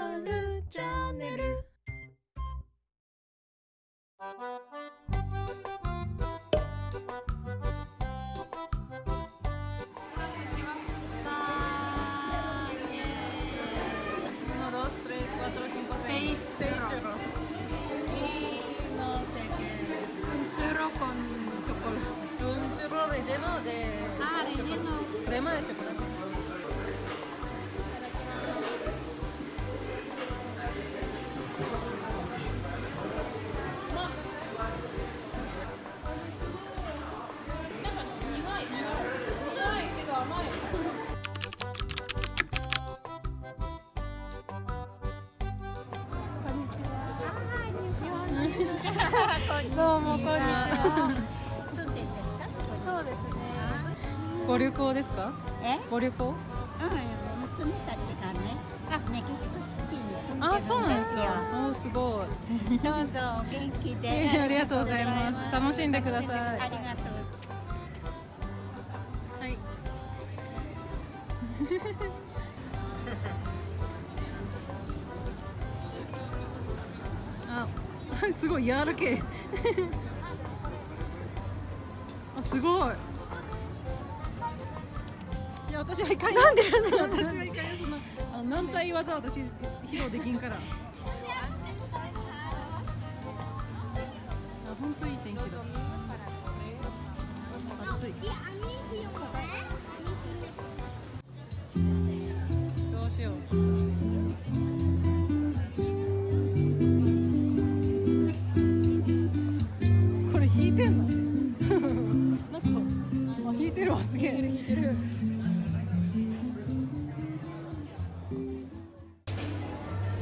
チャンネル」どうもこんにちは。そうですね。ご旅行ですか？え？ご旅行？うん、娘たちがね、あ、メキシコシティに住んでるんあ、ですそうなんですよ。か。お、すごい。どうぞお元気で。えーありがとうございます楽しんでくださいありがとう。はい。すごい柔らけ。あ、すごい。いや、私はいかん。なんで私はいかん。そんな、あの軟体技私披露できんから。あ、本当いい天気だ。暑い。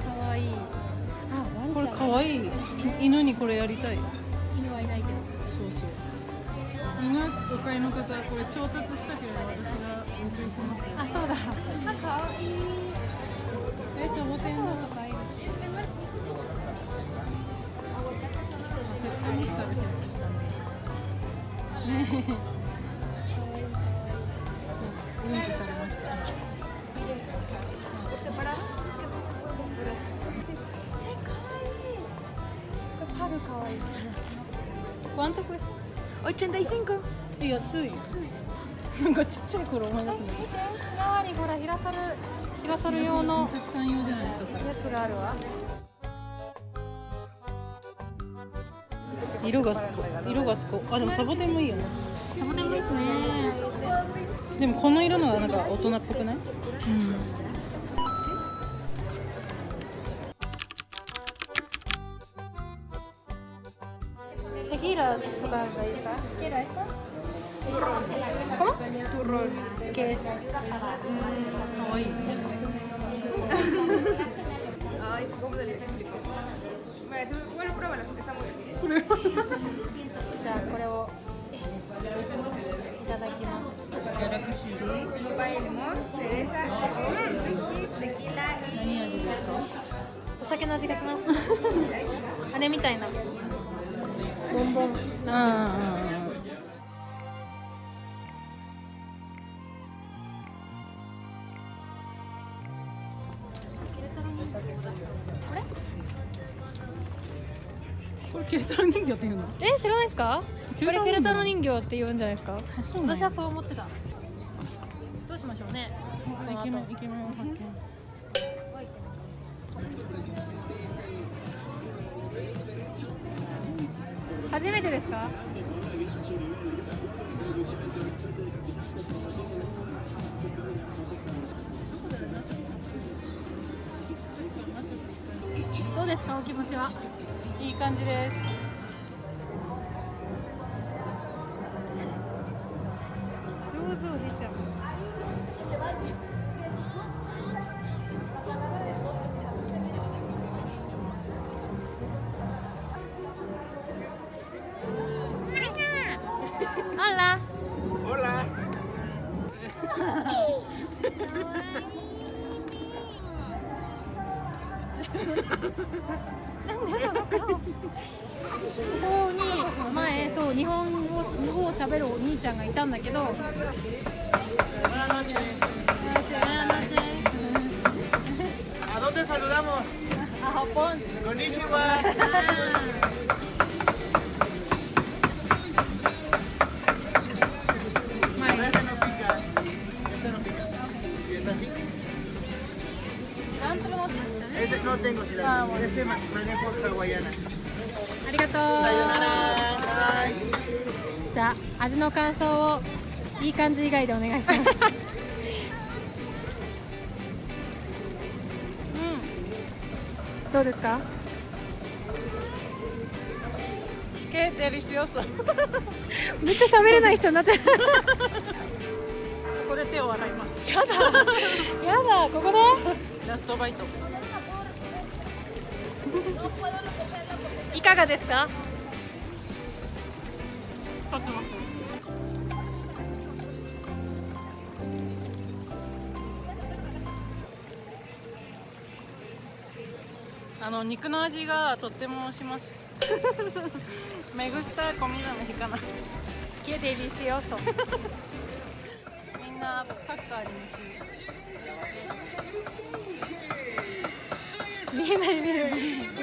かわいい。あ、これかわいい。犬にこれやりたい。犬はいないけど。そうそう。犬お買いの方これ調達したけど私がお送りしますあ、そうだ。あ、かわいい。えサボテンの？とかいるし。セットに食べてるね。えパルかわいい。¿Cuánto cuesta? 85. え安いなんかちっちゃい頃思いますね周りほらヒラソルヒラソル用の美咲さん用じゃないですかそれやつがあるわ。色がすこ色がすこあでもサボテンもいいよねサボテンもいいですね。でもこの色のがなんか大人っぽくない？テキーラとかがいいですか？テキーラ eso? ¿Cómo? Turrón. ¿Qué es? かわいい Ay, sí, ¿cómo te lo explico? Muy- bueno, pruébalo, está muy bien. これはじゃあこれをいただきます。Sí, sopa de limón, cereza, whisky, tequila 何味ですかお酒の味がします。あれみたいな。ボンボン。ああこれケルトロ人形っていうの？え知らないですか？これケルタロケルタロ人形って言うんじゃないですか？私はそう思ってた。どうしましょうね。イケメンイケメンを発見初めてですか？どうですか？お気持ちは？いい感じです上手おじいちゃん。ここに前そう日本語日本語を喋るお兄ちゃんがいたんだけど ¿A dónde saludamos? A Japón Konnichiwa. vamos. ありがとうじゃあ味の感想をいい感じ以外でお願いしますどうですか Qué delicioso. めっちゃ喋れない人になってるここで手を洗います。やだやだここでラストバイト。いかがですか？立っ肉の味がとてもします。めぐしたコミダの日かな。きデリシオソ。みんなサッカーに夢中。Bilmiyorum.